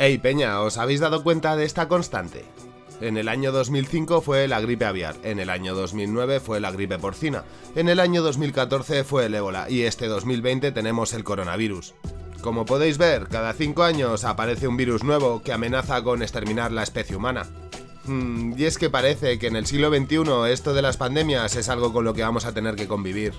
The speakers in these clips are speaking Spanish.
Hey Peña, ¿os habéis dado cuenta de esta constante? En el año 2005 fue la gripe aviar, en el año 2009 fue la gripe porcina, en el año 2014 fue el ébola y este 2020 tenemos el coronavirus. Como podéis ver, cada 5 años aparece un virus nuevo que amenaza con exterminar la especie humana. Hmm, y es que parece que en el siglo XXI esto de las pandemias es algo con lo que vamos a tener que convivir.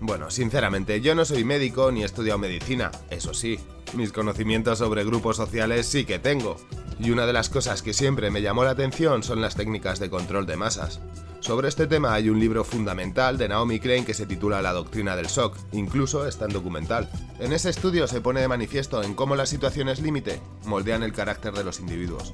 Bueno, sinceramente, yo no soy médico ni he estudiado medicina, eso sí, mis conocimientos sobre grupos sociales sí que tengo. Y una de las cosas que siempre me llamó la atención son las técnicas de control de masas. Sobre este tema hay un libro fundamental de Naomi Klein que se titula La doctrina del shock, incluso está en documental. En ese estudio se pone de manifiesto en cómo las situaciones límite moldean el carácter de los individuos.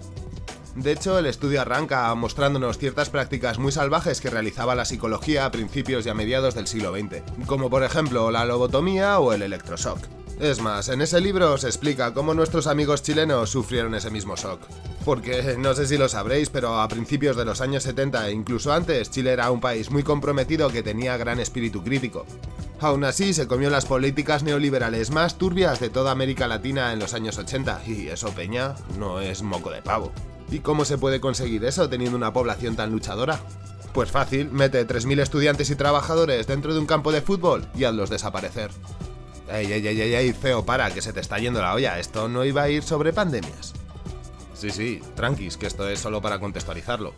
De hecho, el estudio arranca mostrándonos ciertas prácticas muy salvajes que realizaba la psicología a principios y a mediados del siglo XX, como por ejemplo la lobotomía o el electroshock. Es más, en ese libro se explica cómo nuestros amigos chilenos sufrieron ese mismo shock. Porque no sé si lo sabréis, pero a principios de los años 70 e incluso antes, Chile era un país muy comprometido que tenía gran espíritu crítico. Aún así, se comió las políticas neoliberales más turbias de toda América Latina en los años 80, y eso, Peña, no es moco de pavo. ¿Y cómo se puede conseguir eso teniendo una población tan luchadora? Pues fácil, mete 3.000 estudiantes y trabajadores dentro de un campo de fútbol y hazlos desaparecer. Ey, ey, ey, ey, ey, feo, para, que se te está yendo la olla, esto no iba a ir sobre pandemias. Sí, sí, tranquis, que esto es solo para contextualizarlo.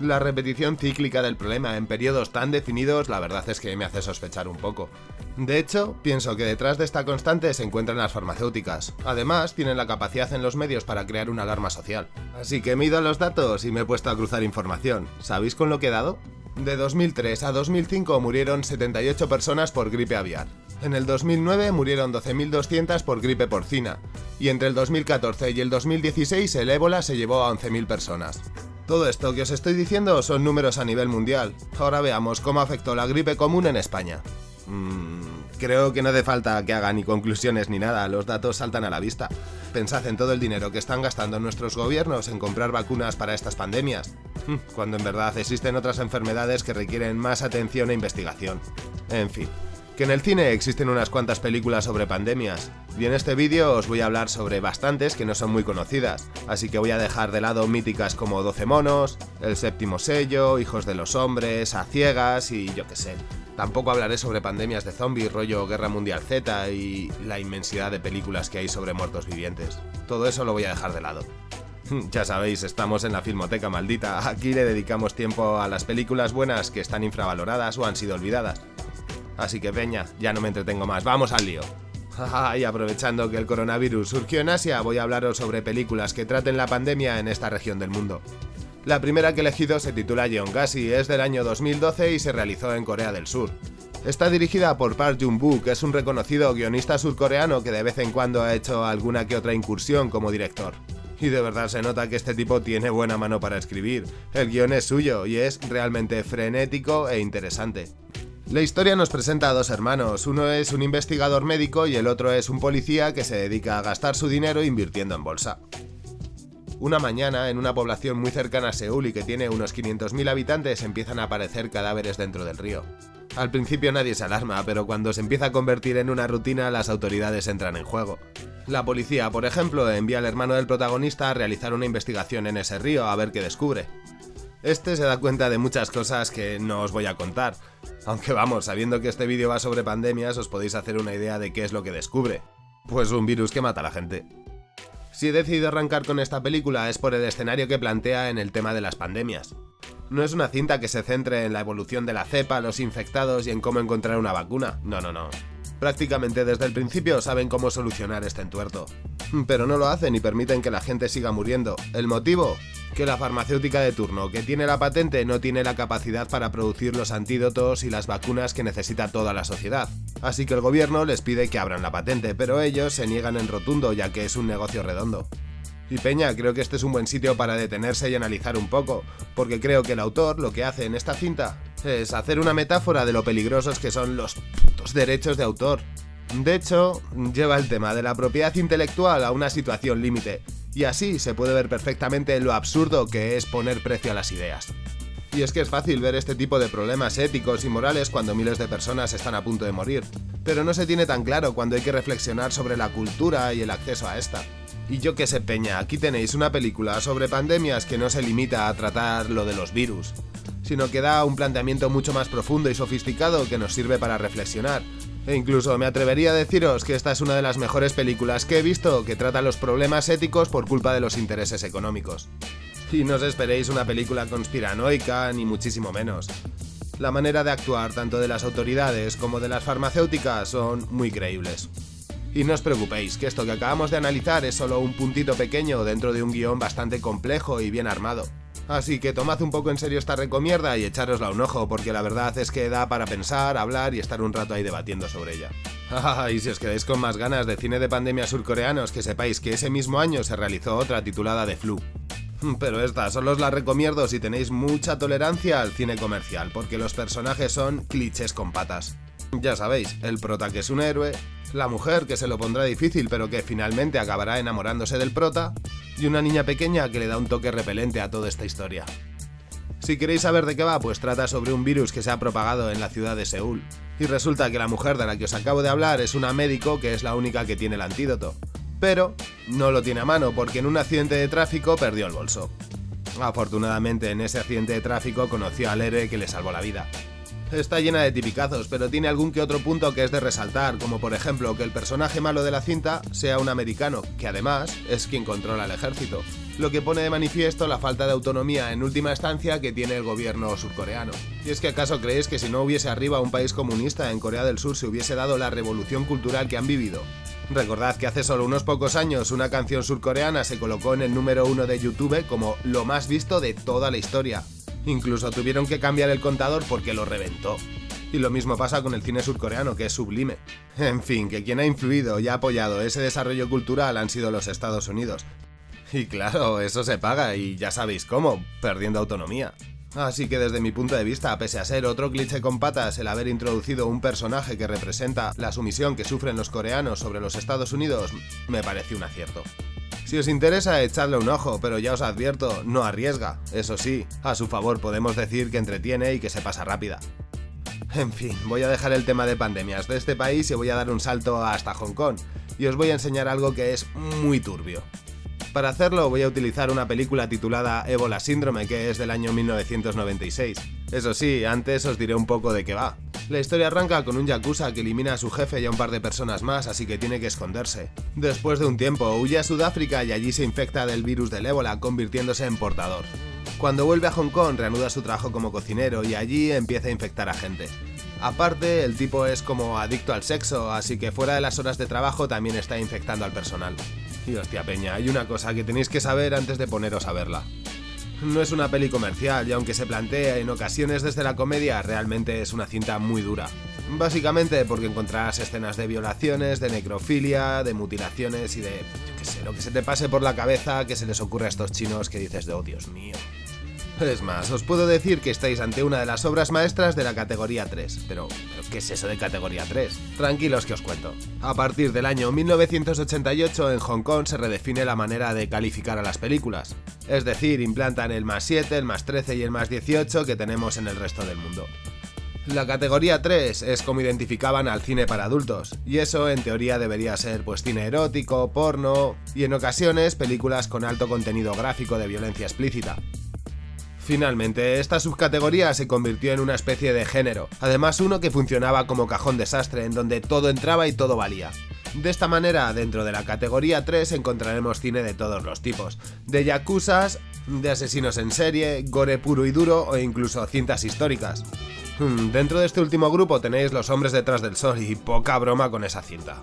La repetición cíclica del problema en periodos tan definidos la verdad es que me hace sospechar un poco. De hecho, pienso que detrás de esta constante se encuentran las farmacéuticas. Además, tienen la capacidad en los medios para crear una alarma social. Así que me he ido a los datos y me he puesto a cruzar información. ¿Sabéis con lo que he dado? De 2003 a 2005 murieron 78 personas por gripe aviar. En el 2009 murieron 12.200 por gripe porcina. Y entre el 2014 y el 2016 el ébola se llevó a 11.000 personas. Todo esto que os estoy diciendo son números a nivel mundial. Ahora veamos cómo afectó la gripe común en España. Mm, creo que no hace falta que haga ni conclusiones ni nada, los datos saltan a la vista. Pensad en todo el dinero que están gastando nuestros gobiernos en comprar vacunas para estas pandemias, mm, cuando en verdad existen otras enfermedades que requieren más atención e investigación. En fin, que en el cine existen unas cuantas películas sobre pandemias, y en este vídeo os voy a hablar sobre bastantes que no son muy conocidas, así que voy a dejar de lado míticas como 12 monos, El séptimo sello, Hijos de los hombres, A ciegas y yo qué sé. Tampoco hablaré sobre pandemias de zombies, rollo Guerra Mundial Z y la inmensidad de películas que hay sobre muertos vivientes. Todo eso lo voy a dejar de lado. Ya sabéis, estamos en la Filmoteca Maldita, aquí le dedicamos tiempo a las películas buenas que están infravaloradas o han sido olvidadas. Así que peña, ya no me entretengo más, vamos al lío. y aprovechando que el coronavirus surgió en Asia, voy a hablaros sobre películas que traten la pandemia en esta región del mundo. La primera que he elegido se titula Yeongasi, es del año 2012 y se realizó en Corea del Sur. Está dirigida por Park Jung-boo, que es un reconocido guionista surcoreano que de vez en cuando ha hecho alguna que otra incursión como director. Y de verdad se nota que este tipo tiene buena mano para escribir. El guion es suyo y es realmente frenético e interesante. La historia nos presenta a dos hermanos, uno es un investigador médico y el otro es un policía que se dedica a gastar su dinero invirtiendo en bolsa. Una mañana, en una población muy cercana a Seúl y que tiene unos 500.000 habitantes, empiezan a aparecer cadáveres dentro del río. Al principio nadie se alarma, pero cuando se empieza a convertir en una rutina, las autoridades entran en juego. La policía, por ejemplo, envía al hermano del protagonista a realizar una investigación en ese río a ver qué descubre. Este se da cuenta de muchas cosas que no os voy a contar, aunque vamos, sabiendo que este vídeo va sobre pandemias os podéis hacer una idea de qué es lo que descubre. Pues un virus que mata a la gente. Si he decidido arrancar con esta película es por el escenario que plantea en el tema de las pandemias. No es una cinta que se centre en la evolución de la cepa, los infectados y en cómo encontrar una vacuna, no, no, no. Prácticamente desde el principio saben cómo solucionar este entuerto. Pero no lo hacen y permiten que la gente siga muriendo. ¿El motivo? Que la farmacéutica de turno que tiene la patente no tiene la capacidad para producir los antídotos y las vacunas que necesita toda la sociedad. Así que el gobierno les pide que abran la patente, pero ellos se niegan en rotundo ya que es un negocio redondo. Y Peña, creo que este es un buen sitio para detenerse y analizar un poco, porque creo que el autor lo que hace en esta cinta es hacer una metáfora de lo peligrosos que son los derechos de autor. De hecho, lleva el tema de la propiedad intelectual a una situación límite, y así se puede ver perfectamente lo absurdo que es poner precio a las ideas. Y es que es fácil ver este tipo de problemas éticos y morales cuando miles de personas están a punto de morir, pero no se tiene tan claro cuando hay que reflexionar sobre la cultura y el acceso a esta. Y yo que sé, Peña, aquí tenéis una película sobre pandemias que no se limita a tratar lo de los virus, sino que da un planteamiento mucho más profundo y sofisticado que nos sirve para reflexionar. E incluso me atrevería a deciros que esta es una de las mejores películas que he visto que trata los problemas éticos por culpa de los intereses económicos. Y no os esperéis una película conspiranoica, ni muchísimo menos. La manera de actuar tanto de las autoridades como de las farmacéuticas son muy creíbles. Y no os preocupéis, que esto que acabamos de analizar es solo un puntito pequeño dentro de un guion bastante complejo y bien armado. Así que tomad un poco en serio esta recomierda y echárosla un ojo, porque la verdad es que da para pensar, hablar y estar un rato ahí debatiendo sobre ella. y si os quedáis con más ganas de cine de pandemia surcoreanos, que sepáis que ese mismo año se realizó otra titulada The Flu. Pero esta solo os la recomiendo si tenéis mucha tolerancia al cine comercial, porque los personajes son clichés con patas. Ya sabéis, el prota que es un héroe, la mujer que se lo pondrá difícil pero que finalmente acabará enamorándose del prota, y una niña pequeña que le da un toque repelente a toda esta historia. Si queréis saber de qué va, pues trata sobre un virus que se ha propagado en la ciudad de Seúl. Y resulta que la mujer de la que os acabo de hablar es una médico que es la única que tiene el antídoto. Pero no lo tiene a mano porque en un accidente de tráfico perdió el bolso. Afortunadamente en ese accidente de tráfico conoció al héroe que le salvó la vida. Está llena de tipicazos, pero tiene algún que otro punto que es de resaltar, como por ejemplo que el personaje malo de la cinta sea un americano, que además es quien controla el ejército, lo que pone de manifiesto la falta de autonomía en última instancia que tiene el gobierno surcoreano. ¿Y es que acaso creéis que si no hubiese arriba un país comunista en Corea del Sur se hubiese dado la revolución cultural que han vivido? Recordad que hace solo unos pocos años una canción surcoreana se colocó en el número uno de YouTube como lo más visto de toda la historia, Incluso tuvieron que cambiar el contador porque lo reventó. Y lo mismo pasa con el cine surcoreano, que es sublime. En fin, que quien ha influido y ha apoyado ese desarrollo cultural han sido los Estados Unidos. Y claro, eso se paga, y ya sabéis cómo, perdiendo autonomía. Así que desde mi punto de vista, pese a ser otro cliché con patas el haber introducido un personaje que representa la sumisión que sufren los coreanos sobre los Estados Unidos, me parece un acierto. Si os interesa, echadle un ojo, pero ya os advierto, no arriesga. Eso sí, a su favor podemos decir que entretiene y que se pasa rápida. En fin, voy a dejar el tema de pandemias de este país y voy a dar un salto hasta Hong Kong, y os voy a enseñar algo que es muy turbio. Para hacerlo voy a utilizar una película titulada Ébola Síndrome que es del año 1996. Eso sí, antes os diré un poco de qué va. La historia arranca con un yakuza que elimina a su jefe y a un par de personas más, así que tiene que esconderse. Después de un tiempo, huye a Sudáfrica y allí se infecta del virus del ébola, convirtiéndose en portador. Cuando vuelve a Hong Kong, reanuda su trabajo como cocinero y allí empieza a infectar a gente. Aparte, el tipo es como adicto al sexo, así que fuera de las horas de trabajo también está infectando al personal. Y hostia peña, hay una cosa que tenéis que saber antes de poneros a verla. No es una peli comercial y aunque se plantea en ocasiones desde la comedia, realmente es una cinta muy dura. Básicamente porque encontrarás escenas de violaciones, de necrofilia, de mutilaciones y de, yo qué sé, lo que se te pase por la cabeza que se les ocurre a estos chinos que dices de, oh Dios mío. Es más, os puedo decir que estáis ante una de las obras maestras de la categoría 3. Pero, ¿qué es eso de categoría 3? Tranquilos que os cuento. A partir del año 1988 en Hong Kong se redefine la manera de calificar a las películas. Es decir, implantan el más 7, el más 13 y el más 18 que tenemos en el resto del mundo. La categoría 3 es como identificaban al cine para adultos, y eso en teoría debería ser pues cine erótico, porno y en ocasiones películas con alto contenido gráfico de violencia explícita. Finalmente, esta subcategoría se convirtió en una especie de género, además uno que funcionaba como cajón desastre en donde todo entraba y todo valía. De esta manera, dentro de la categoría 3 encontraremos cine de todos los tipos, de yakuzas, de asesinos en serie, gore puro y duro o incluso cintas históricas. Hmm, dentro de este último grupo tenéis Los hombres detrás del sol y poca broma con esa cinta.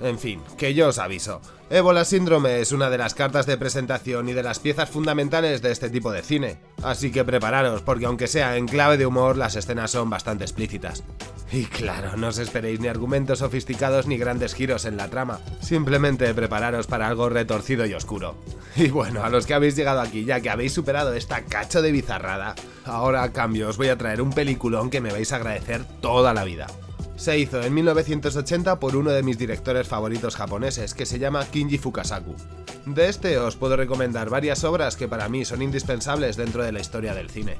En fin, que yo os aviso. Ébola Síndrome es una de las cartas de presentación y de las piezas fundamentales de este tipo de cine. Así que prepararos, porque aunque sea en clave de humor, las escenas son bastante explícitas. Y claro, no os esperéis ni argumentos sofisticados ni grandes giros en la trama. Simplemente prepararos para algo retorcido y oscuro. Y bueno, a los que habéis llegado aquí, ya que habéis superado esta cacho de bizarrada, ahora a cambio os voy a traer un peliculón que me vais a agradecer toda la vida se hizo en 1980 por uno de mis directores favoritos japoneses, que se llama Kinji Fukasaku. De este os puedo recomendar varias obras que para mí son indispensables dentro de la historia del cine.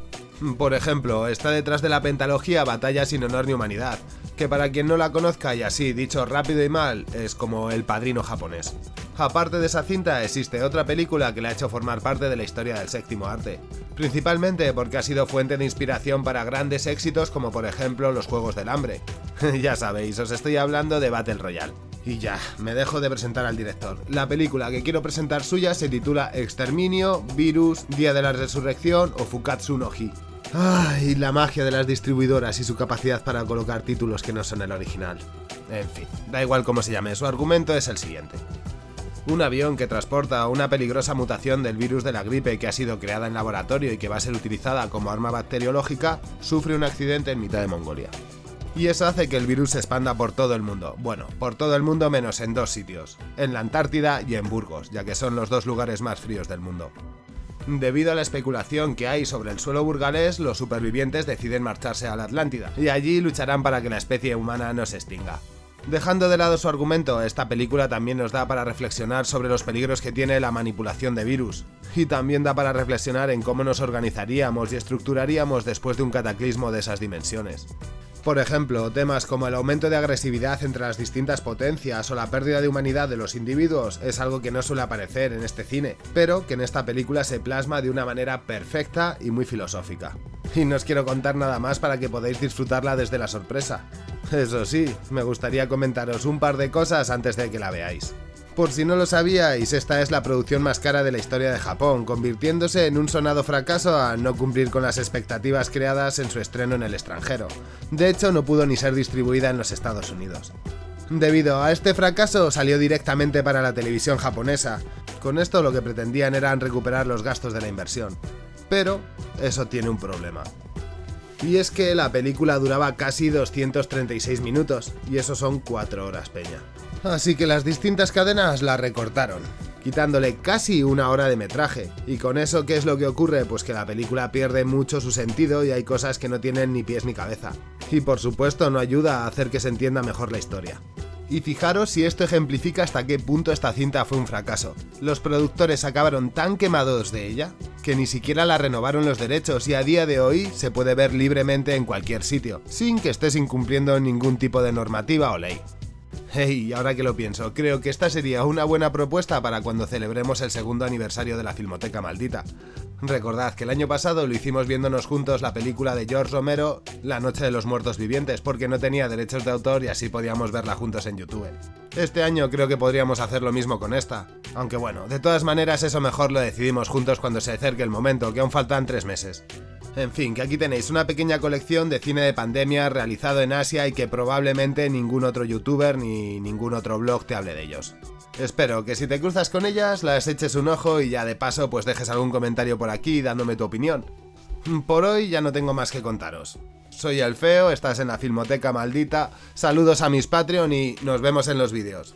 Por ejemplo, está detrás de la pentalogía Batalla sin honor ni humanidad, que para quien no la conozca y así dicho rápido y mal, es como el padrino japonés. Aparte de esa cinta, existe otra película que le ha hecho formar parte de la historia del séptimo arte, principalmente porque ha sido fuente de inspiración para grandes éxitos como por ejemplo los Juegos del Hambre. ya sabéis, os estoy hablando de Battle Royale. Y ya, me dejo de presentar al director. La película que quiero presentar suya se titula Exterminio, Virus, Día de la Resurrección o Fukatsu no Hi. Ay, la magia de las distribuidoras y su capacidad para colocar títulos que no son el original. En fin, da igual cómo se llame, su argumento es el siguiente. Un avión que transporta una peligrosa mutación del virus de la gripe que ha sido creada en laboratorio y que va a ser utilizada como arma bacteriológica, sufre un accidente en mitad de Mongolia. Y eso hace que el virus se expanda por todo el mundo. Bueno, por todo el mundo menos en dos sitios, en la Antártida y en Burgos, ya que son los dos lugares más fríos del mundo. Debido a la especulación que hay sobre el suelo burgalés, los supervivientes deciden marcharse a la Atlántida, y allí lucharán para que la especie humana no se extinga. Dejando de lado su argumento, esta película también nos da para reflexionar sobre los peligros que tiene la manipulación de virus, y también da para reflexionar en cómo nos organizaríamos y estructuraríamos después de un cataclismo de esas dimensiones. Por ejemplo, temas como el aumento de agresividad entre las distintas potencias o la pérdida de humanidad de los individuos es algo que no suele aparecer en este cine, pero que en esta película se plasma de una manera perfecta y muy filosófica. Y no os quiero contar nada más para que podáis disfrutarla desde la sorpresa. Eso sí, me gustaría comentaros un par de cosas antes de que la veáis. Por si no lo sabíais, esta es la producción más cara de la historia de Japón, convirtiéndose en un sonado fracaso al no cumplir con las expectativas creadas en su estreno en el extranjero. De hecho, no pudo ni ser distribuida en los Estados Unidos. Debido a este fracaso, salió directamente para la televisión japonesa. Con esto lo que pretendían eran recuperar los gastos de la inversión. Pero eso tiene un problema. Y es que la película duraba casi 236 minutos, y eso son 4 horas peña. Así que las distintas cadenas la recortaron, quitándole casi una hora de metraje. Y con eso, ¿qué es lo que ocurre? Pues que la película pierde mucho su sentido y hay cosas que no tienen ni pies ni cabeza. Y por supuesto no ayuda a hacer que se entienda mejor la historia. Y fijaros si esto ejemplifica hasta qué punto esta cinta fue un fracaso. Los productores acabaron tan quemados de ella que ni siquiera la renovaron los derechos y a día de hoy se puede ver libremente en cualquier sitio, sin que estés incumpliendo ningún tipo de normativa o ley. Hey, ahora que lo pienso, creo que esta sería una buena propuesta para cuando celebremos el segundo aniversario de la Filmoteca Maldita. Recordad que el año pasado lo hicimos viéndonos juntos la película de George Romero, La Noche de los Muertos Vivientes, porque no tenía derechos de autor y así podíamos verla juntos en YouTube. Este año creo que podríamos hacer lo mismo con esta. Aunque bueno, de todas maneras eso mejor lo decidimos juntos cuando se acerque el momento, que aún faltan tres meses. En fin, que aquí tenéis una pequeña colección de cine de pandemia realizado en Asia y que probablemente ningún otro youtuber ni ningún otro blog te hable de ellos. Espero que si te cruzas con ellas las eches un ojo y ya de paso pues dejes algún comentario por aquí dándome tu opinión. Por hoy ya no tengo más que contaros. Soy el Feo, estás en la Filmoteca Maldita, saludos a mis Patreon y nos vemos en los vídeos.